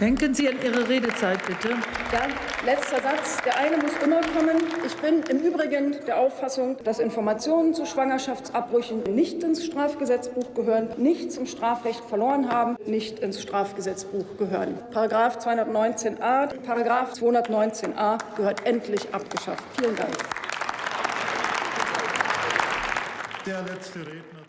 Denken Sie an Ihre Redezeit, bitte. Ja, letzter Satz. Der eine muss immer kommen. Ich bin im Übrigen der Auffassung, dass Informationen zu Schwangerschaftsabbrüchen nicht ins Strafgesetzbuch gehören, nicht zum Strafrecht verloren haben, nicht ins Strafgesetzbuch gehören. Paragraf 219a, Paragraf 219a gehört endlich abgeschafft. Vielen Dank. Der letzte Redner.